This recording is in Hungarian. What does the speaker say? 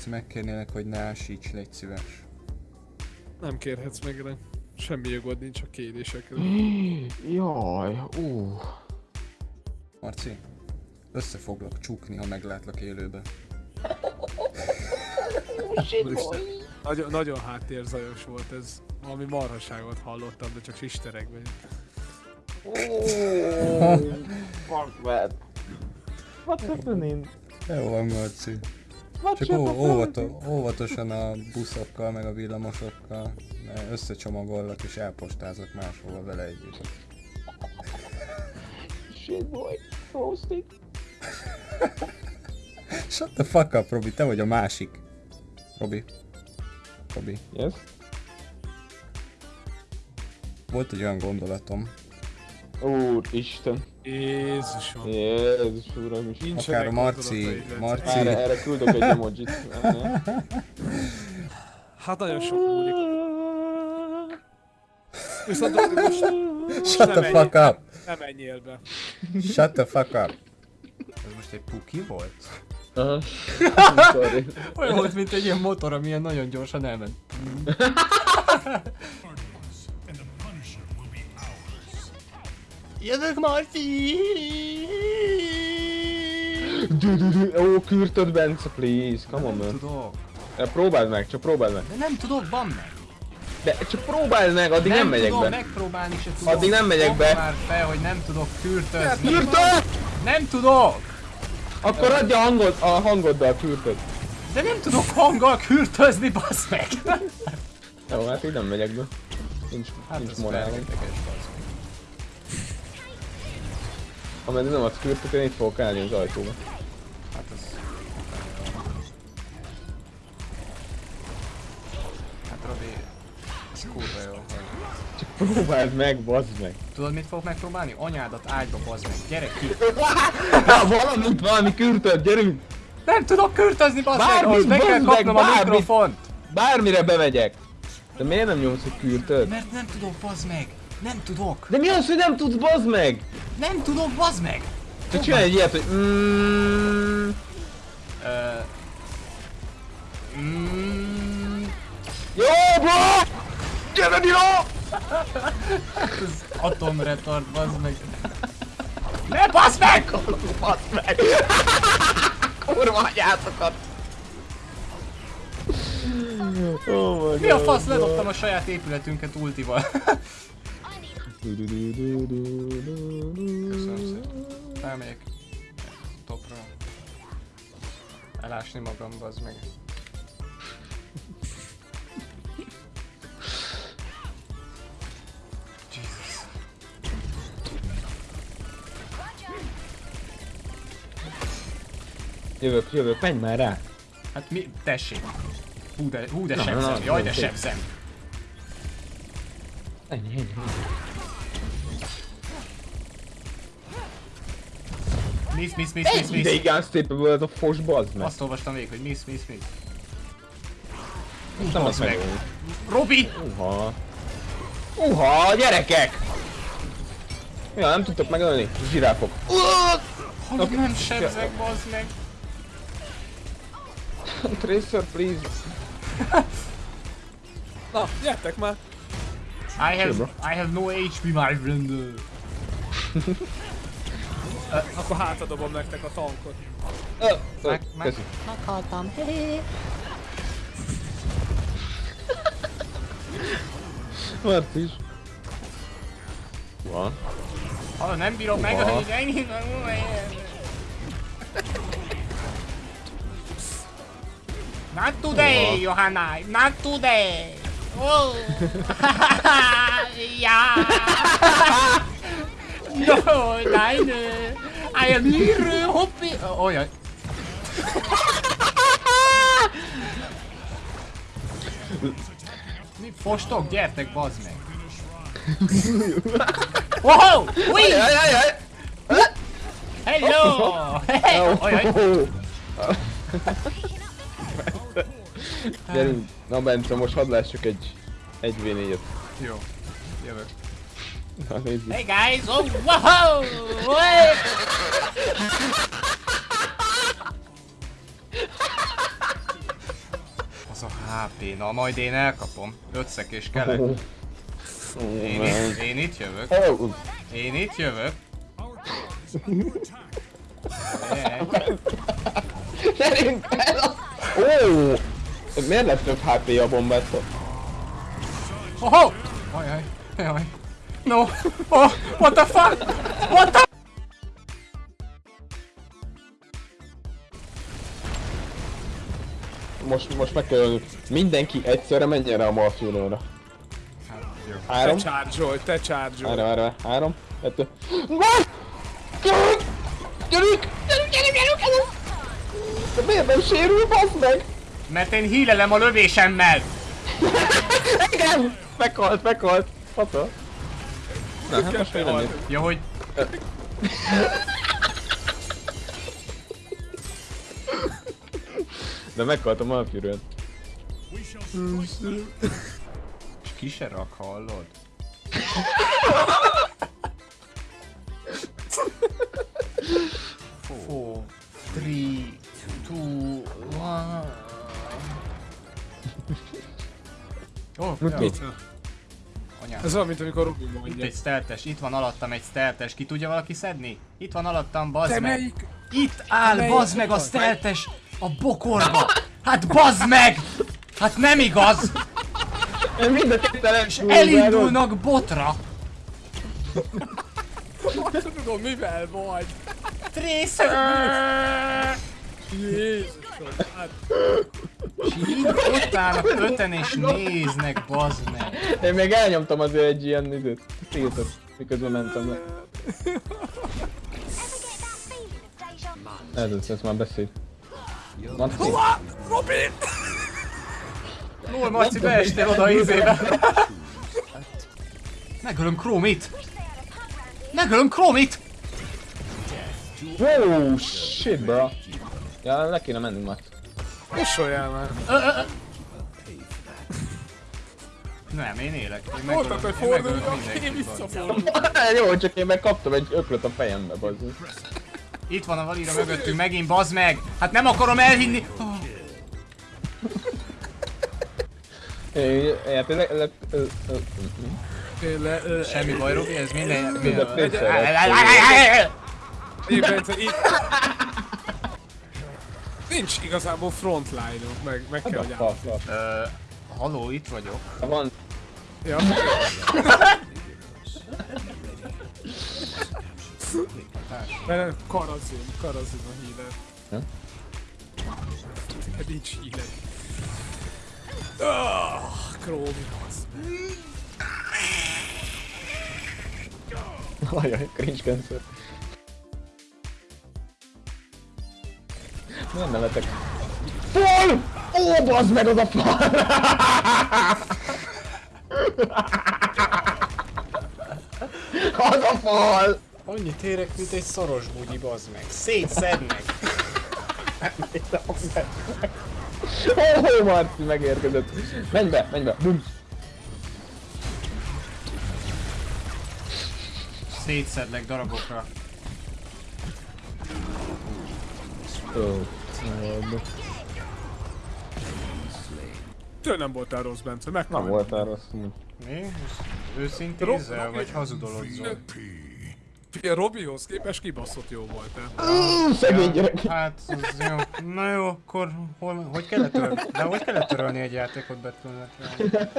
Marci, megkérnélek, hogy ne ásíts, légy szíves. Nem kérhetsz meg rá. Semmi jogod nincs a kérésekre. Jaj, ú. Marci, össze foglak csukni, ha meglátlak élőben. Nagyon, nagyon háttérzajos volt ez. Valami marhaságot hallottam, de csak sisterekben. Oh, fuck man. What's happening? Jó van, Marci. What's Csak ó, óvato, óvatosan a buszokkal, meg a villamosokkal, mert összecsomagollak és elpostázok máshova vele együtt. Shit boy. Roasting. Shut the fuck up, Robi, te vagy a másik. Robi. Robi. Yes? Volt egy olyan gondolatom, Úristen. Jézusom. Jézus uram is. Nincsenek akár a Marci, Marci, Erre, erre küldök egy emojit. Hát nagyon sok múlik. Viszont most shut the fuck up! nem menjél be. Shut the fuck up! Ez most egy puki volt? Aha. Olyan volt, mint egy ilyen motor, ami ilyen nagyon gyorsan elment. Jövök, Marci! Ó, kürtöd Bence, please. Come on, Nem man. tudok. Ja, Próbáld meg, csak próbáld meg. De nem tudok, van meg. De csak próbáld meg, addig nem, megyek tudom, be. megpróbálni se tudom. Addig nem megyek be. már fel, hogy nem tudok kürtözni. Kürtöd! Nem tudok! Akkor adja a hangod, a hangoddal kürtöd. De nem tudok hanggal kürtözni, bassz meg! Jó, hát így nem megyek be. Nincs, Hát nincs morálom. Ameddig nem adsz kürtöt, én itt fogok állni az ajtóba. Hát ez... Hát Robi, ez kurva jó. hogy- Próbáld meg, bazd meg. Tudod mit fogok megpróbálni? Anyádat ágyba bazd meg. Gyere ki! Valamit, valami kürtöd, gyerünk! Nem tudok kürtözni bazd meg! Ahhoz meg kell kapnom a mikrofont! Bármire bemegyek. De miért nem nyomsz egy kürtöd? Mert nem tudok bazd meg! Nem tudok! De mi az, hogy nem tudsz, bazd meg? Nem tudok bazd meg! Csak csinálj egy ilyet, hogy mm, Ö... Mm, Jó, bro! Gyere, Dino! ez atomretard bazd meg. Ne bazd meg! Bazd meg! Kurva anyátokat! Oh Mi a fasz? Ledobtam a saját épületünket ultival. Köszönöm szépen. Elmegyek. Topra. Elásni magam, bazd meg. Jesus. Jövök, jövök, menj már rá! Hát mi? Tessék. Hú de, hú de Na, na, sebzem. na, Jaj de sebzem. Ennyi, ennyi, ennyi. Miss, miss, miss, miss, miss. Ideig unstable ez a fos, bazd meg! Azt olvastam végig, hogy miss, miss, miss. nem bazd az meg. Robi! Uha! Uha, gyerekek! Ja, nem tudtok megölni? Zsiráfok. Hogy nem sebzek, bazd meg. Tracer, please. Na, gyertek már! I have. I have no HP, my friend. Akkor hátadobom nektek a tankot. Meg- meg-. Meghaltam. Mert is. Van. Ha nem bírom meg, hogy ennyi. Not today. Johanna. Not today. Oh. ja. no, nein. I am here, hoppi. Jaj. Mi fostok? Gyertek, bazd meg. Wow! Ui! Hello! Ajaj! Gyerünk. Na Bence, most hadd lássuk egy... Egy v 4 Jó, jövök. Na nézzük. Hey guys! Oh, wow! Hey! HP, na majd én elkapom. Ötszek és kelek. Én itt, én itt jövök. Ó, Én itt jövök. Gyerünk el! Ó! Miért lett több HP a bombától? Oh! Ajaj, ajaj. No! Oh! What the fuck? What the... Most, most meg kell Mindenki egyszerre menjen rá a Malfurióra. Te Három, charge te charge várj, várj. Három, kettő. Gyerünk! Gyerünk! Gyerünk, gyerünk, gyerünk! De miért nem sérül, bassz meg? Mert én hílelem a lövésemmel! Igen! Meghalt, meghalt. Fata. Na, hát most mi Ja, hogy... De meghalt a Malfurion. És ki se rak, hallod? Four, three, two, one. Oh, Mit? Ez olyan, mint amikor Robi Itt mondja. egy steltes, itt van alattam egy steltes, ki tudja valaki szedni? Itt van alattam, bazd meg! melyik? Itt áll, melyik bazd meg a vagy? steltes a bokorba! Hát bazd meg! Hát nem igaz! Én mind a ketten Elindulnak botra! Tudom, mivel vagy? Tracer! Jézusom, hát És így ott állnak öten és néznek, bazd meg! Én még elnyomtam azért egy ilyen időt. Tiltot. Miközben mentem le. Ez, ez, ez már beszél. Marci, Robi! Lol, Marci, beestél oda a izébe! Megölöm Chromit! Megölöm Chromit! Wow, shit, bro. Ja, le kéne mennünk már. Mosolyál már. Nem, én élek. Én megölöm, hogy megölöm én visszafordulok. Jó, csak én meg kaptam egy öklöt a fejembe, bazd. Itt van a valira mögöttünk megint, bazd meg! Hát nem akarom elhinni! Oh. Én, hát le, le, Semmi baj, Robi, ez minden... Én Bence, itt... Nincs igazából frontline-unk, meg, meg kell, hogy Haló, itt vagyok. Van, Ja. Nem, Karazin, Karazin a híler. Ja? Hát nincs híler. Ah, Krómi, az. ajaj, cringe cancer. Nem nevetek. Fal! Ó, bazd meg az a fal! az a fal! Annyit érek, mint egy szoros bugyi, bazd meg. Szétszednek. Ó, Marci megérkezett. Menj be, menj be. Bum. Szétszedlek darabokra. Ó. Tőle nem voltál rossz, Bence, meg Nem voltál rossz. amúgy. Mi? Őszintézel, Rob- vagy hazudologzol? Figyelj, Robihoz képest kibaszott jó voltál. Ú, Szegény gyerek. Hát, ez jó. Na jó, akkor hol, hogy kellett törölni? De hogy kellett törölni egy játékot Betűnetlen?